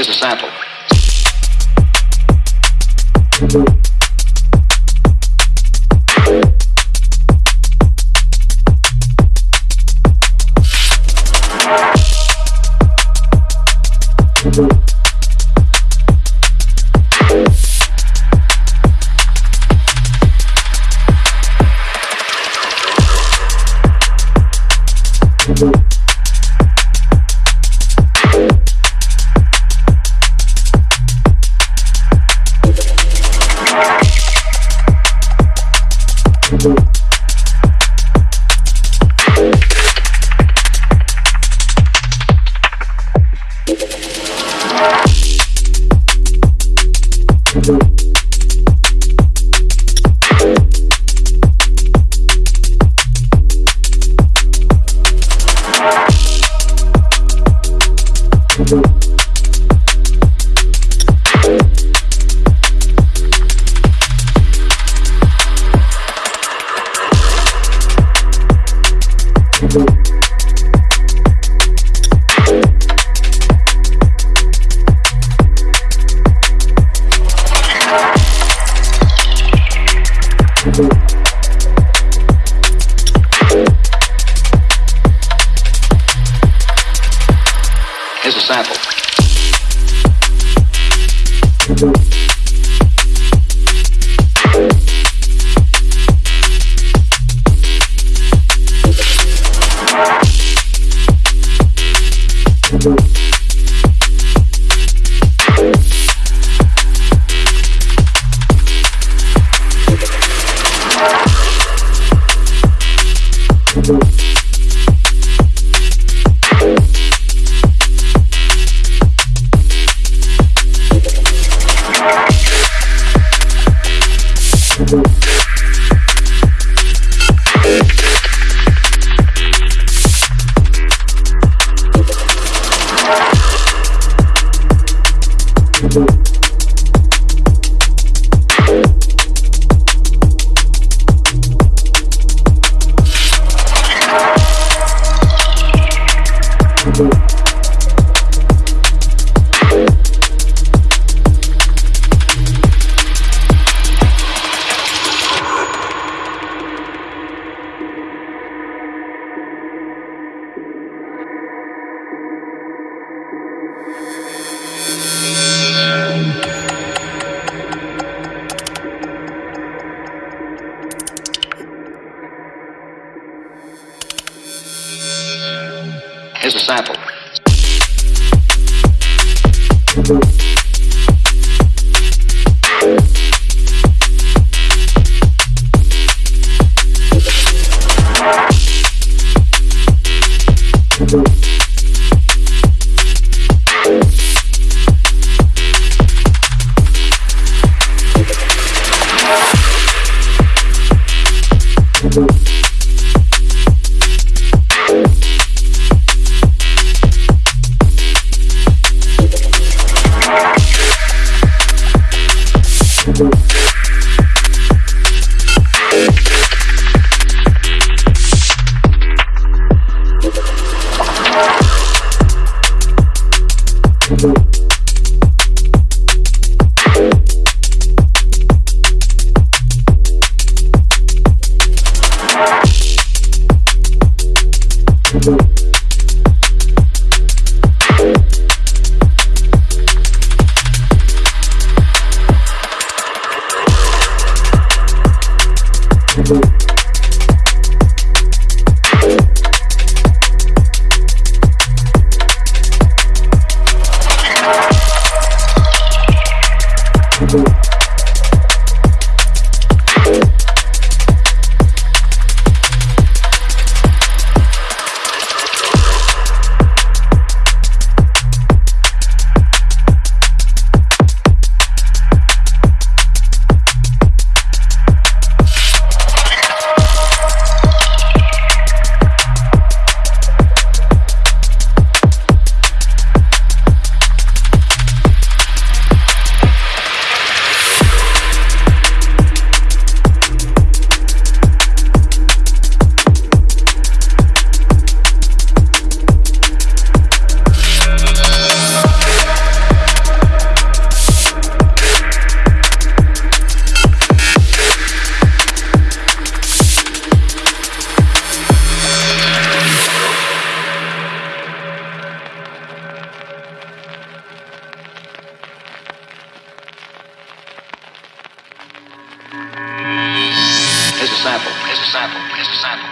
Here's a sample. Thank Here's a sample. Thank you. Here's a sample. Sample. Here's a sample. Here's a sample.